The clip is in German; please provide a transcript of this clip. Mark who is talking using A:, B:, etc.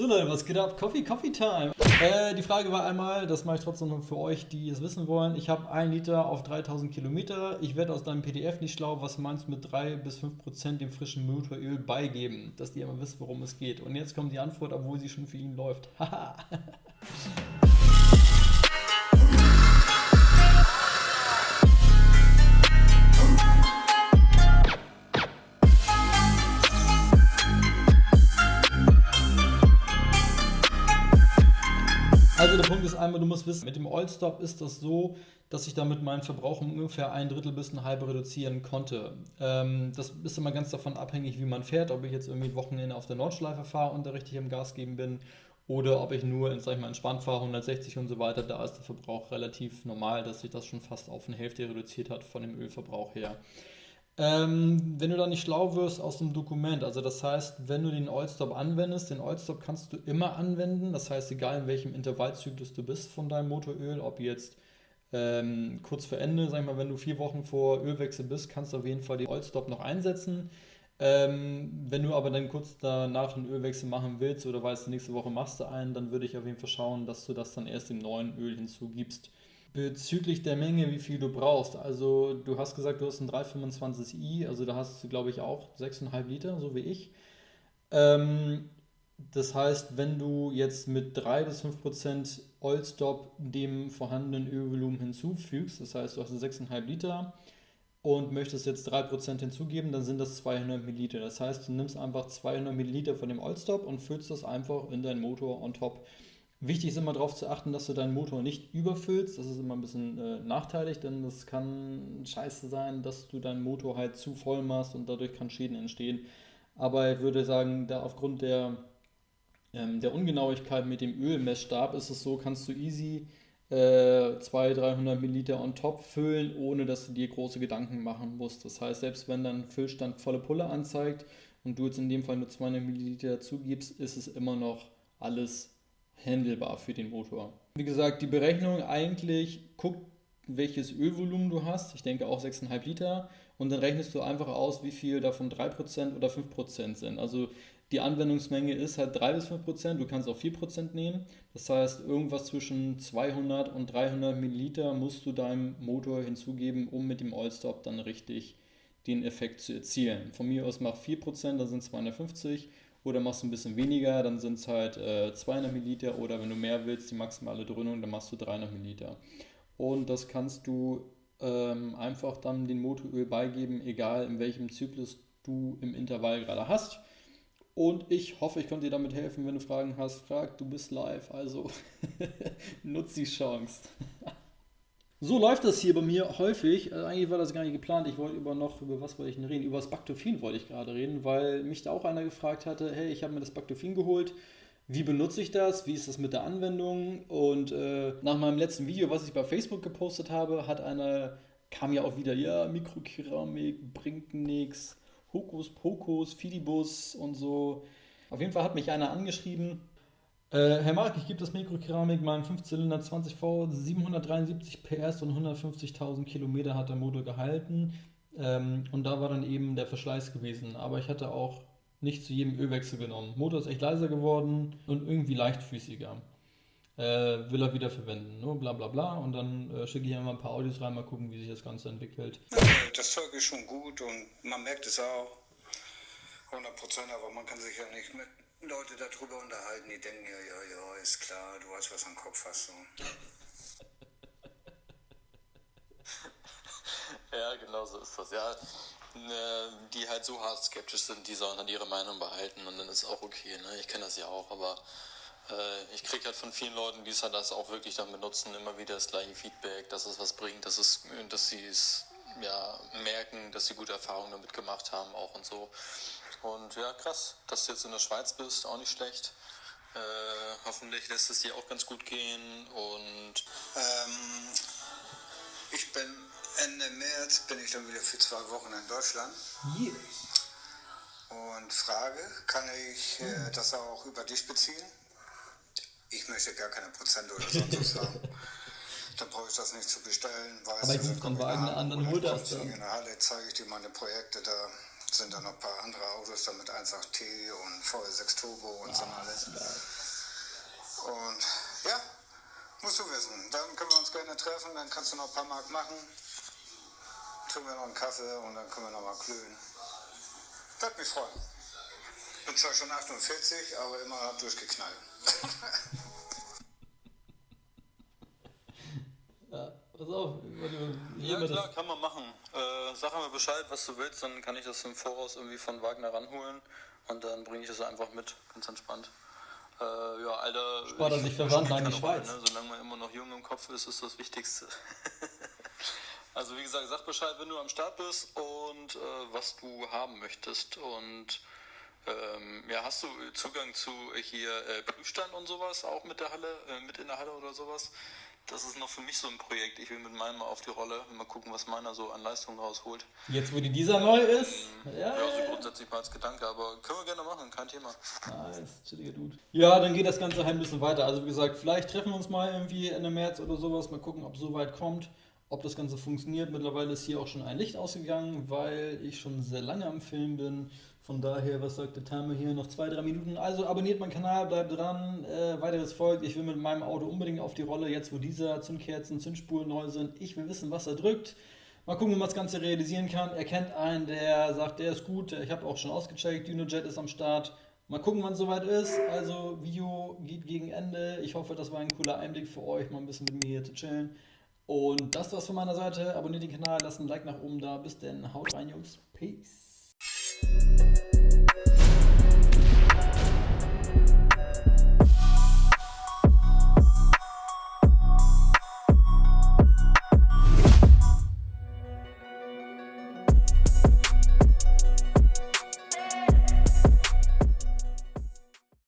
A: So Leute, was geht ab? Coffee, Coffee Time. Äh, die Frage war einmal, das mache ich trotzdem noch für euch, die es wissen wollen. Ich habe 1 Liter auf 3000 Kilometer. Ich werde aus deinem PDF nicht schlau. Was meinst du mit 3 bis 5 Prozent dem frischen Motoröl beigeben? Dass die immer wissen, worum es geht. Und jetzt kommt die Antwort, obwohl sie schon für ihn läuft. Haha. Also der Punkt ist einmal, du musst wissen, mit dem Oilstop ist das so, dass ich damit meinen Verbrauch um ungefähr ein Drittel bis ein halbe reduzieren konnte. Ähm, das ist immer ganz davon abhängig, wie man fährt, ob ich jetzt irgendwie Wochenende auf der Nordschleife fahre und da richtig im Gas geben bin oder ob ich nur, sag ich mal, entspannt fahre, 160 und so weiter, da ist der Verbrauch relativ normal, dass sich das schon fast auf eine Hälfte reduziert hat von dem Ölverbrauch her. Ähm, wenn du da nicht schlau wirst aus dem Dokument, also das heißt, wenn du den Oilstop anwendest, den Oilstop kannst du immer anwenden, das heißt, egal in welchem Intervallzyklus du bist von deinem Motoröl, ob jetzt ähm, kurz vor Ende, sag ich mal, wenn du vier Wochen vor Ölwechsel bist, kannst du auf jeden Fall den Oilstop noch einsetzen. Ähm, wenn du aber dann kurz danach einen Ölwechsel machen willst oder weißt, nächste Woche machst du einen, dann würde ich auf jeden Fall schauen, dass du das dann erst dem neuen Öl hinzugibst. Bezüglich der Menge, wie viel du brauchst. Also du hast gesagt, du hast ein 325i, also da hast du, glaube ich, auch 6,5 Liter, so wie ich. Ähm, das heißt, wenn du jetzt mit 3 bis 5 Prozent Oilstop dem vorhandenen Ölvolumen hinzufügst, das heißt, du hast 6,5 Liter und möchtest jetzt 3 Prozent hinzugeben, dann sind das 200 Milliliter. Das heißt, du nimmst einfach 200 Milliliter von dem Oilstop und füllst das einfach in deinen Motor on top. Wichtig ist immer darauf zu achten, dass du deinen Motor nicht überfüllst. Das ist immer ein bisschen äh, nachteilig, denn das kann scheiße sein, dass du deinen Motor halt zu voll machst und dadurch kann Schäden entstehen. Aber ich würde sagen, da aufgrund der, ähm, der Ungenauigkeit mit dem Ölmessstab ist es so, kannst du easy äh, 200, 300 Milliliter on top füllen, ohne dass du dir große Gedanken machen musst. Das heißt, selbst wenn dein Füllstand volle Pulle anzeigt und du jetzt in dem Fall nur 200 Milliliter zugibst, ist es immer noch alles handelbar für den Motor. Wie gesagt, die Berechnung eigentlich guckt, welches Ölvolumen du hast. Ich denke auch 6,5 Liter. Und dann rechnest du einfach aus, wie viel davon 3% oder 5% sind. Also die Anwendungsmenge ist halt 3 bis 5%. Du kannst auch 4% nehmen. Das heißt, irgendwas zwischen 200 und 300 Milliliter musst du deinem Motor hinzugeben, um mit dem Oilstop dann richtig den Effekt zu erzielen. Von mir aus mach 4%, das sind 250 oder machst du ein bisschen weniger, dann sind es halt äh, 200 Milliliter oder wenn du mehr willst, die maximale Dröhnung, dann machst du 300 Milliliter. Und das kannst du ähm, einfach dann den Motoröl beigeben, egal in welchem Zyklus du im Intervall gerade hast. Und ich hoffe, ich konnte dir damit helfen. Wenn du Fragen hast, frag, du bist live. Also nutz die Chance. So läuft das hier bei mir häufig. Also eigentlich war das gar nicht geplant. Ich wollte über noch, über was wollte ich denn reden? Über das Bactophin wollte ich gerade reden, weil mich da auch einer gefragt hatte, hey, ich habe mir das Bactophin geholt. Wie benutze ich das? Wie ist das mit der Anwendung? Und äh, nach meinem letzten Video, was ich bei Facebook gepostet habe, hat einer, kam ja auch wieder, ja, Mikrokeramik bringt nichts, Hokuspokus, Fidibus und so. Auf jeden Fall hat mich einer angeschrieben, äh, Herr Mark, ich gebe das Mikrokeramik meinen 5-Zylinder 20V, 773 PS und 150.000 Kilometer hat der Motor gehalten. Ähm, und da war dann eben der Verschleiß gewesen. Aber ich hatte auch nicht zu jedem Ölwechsel genommen. Motor ist echt leiser geworden und irgendwie leichtfüßiger. Äh, will er wieder verwenden, ne? bla bla bla. Und dann äh, schicke ich einfach ein paar Audios rein, mal gucken, wie sich das Ganze entwickelt.
B: Das Zeug ist schon gut und man merkt es auch. 100 Prozent, aber man kann sich ja nicht mit Leute darüber unterhalten, die denken, ja, ja, ja, ist klar, du weißt, was am Kopf hast. So.
C: ja, genau so ist das. Ja, ne, die halt so hart skeptisch sind, die sollen dann ihre Meinung behalten und dann ist auch okay. Ne? Ich kenne das ja auch, aber äh, ich kriege halt von vielen Leuten, die es halt das auch wirklich dann benutzen, immer wieder das gleiche Feedback, dass es was bringt, dass, es, dass sie es ja, merken, dass sie gute Erfahrungen damit gemacht haben auch und so. Und ja, krass, dass du jetzt in der Schweiz bist, auch nicht schlecht. Äh, hoffentlich lässt es dir auch ganz gut gehen und
B: ähm, ich bin Ende März bin ich dann wieder für zwei Wochen in Deutschland.
A: Yeah.
B: Und Frage, kann ich äh, das auch über dich beziehen? Ich möchte gar keine Prozente oder sonst was haben. Dann brauche ich das nicht zu bestellen.
A: Weiß, Aber ich rufe dann Wagner an, dann holt das.
B: In der Halle zeige ich dir meine Projekte da sind dann noch ein paar andere Autos, da mit 1.8T und VL6 Turbo und so alles. Und ja, musst du wissen. Dann können wir uns gerne treffen, dann kannst du noch ein paar Mark machen. Trinken wir noch einen Kaffee und dann können wir noch mal klönen. Würde mich freuen. Bin zwar schon 48, aber immer durchgeknallt.
A: ja, pass auf.
C: Ja, klar, kann man machen. Äh, sag mir Bescheid, was du willst, dann kann ich das im Voraus irgendwie von Wagner ranholen und dann bringe ich das einfach mit, ganz entspannt. Äh, ja, Alter.
A: Spart er sich verwandt in die Schweiz.
C: Rolle, ne? Solange man immer noch jung im Kopf ist, ist das Wichtigste. also wie gesagt, sag Bescheid, wenn du am Start bist und äh, was du haben möchtest und ähm, ja, hast du Zugang zu hier äh, Prüfstand und sowas, auch mit der Halle, äh, mit in der Halle oder sowas? Das ist noch für mich so ein Projekt. Ich will mit meinem mal auf die Rolle, mal gucken, was meiner so an Leistung rausholt.
A: Jetzt, wo die dieser neu ist?
C: Ähm, ja, ja, so grundsätzlich mal als Gedanke, aber können wir gerne machen, kein Thema.
A: Nice, chilliger Dude. Ja, dann geht das Ganze ein bisschen weiter. Also wie gesagt, vielleicht treffen wir uns mal irgendwie Ende März oder sowas, mal gucken, ob es so weit kommt ob das Ganze funktioniert. Mittlerweile ist hier auch schon ein Licht ausgegangen, weil ich schon sehr lange am Film bin. Von daher, was sagt der Timer hier? Noch zwei, drei Minuten. Also abonniert meinen Kanal, bleibt dran. Äh, weiteres folgt. Ich will mit meinem Auto unbedingt auf die Rolle, jetzt wo dieser Zündkerzen, Zündspuren neu sind. Ich will wissen, was er drückt. Mal gucken, wie man das Ganze realisieren kann. Er kennt einen, der sagt, der ist gut. Ich habe auch schon ausgecheckt. DynoJet ist am Start. Mal gucken, wann es soweit ist. Also, Video geht gegen Ende. Ich hoffe, das war ein cooler Einblick für euch, mal ein bisschen mit mir hier zu chillen. Und das war's von meiner Seite. Abonniert den Kanal, lasst ein Like nach oben da. Bis denn. Haut rein, Jungs. Peace.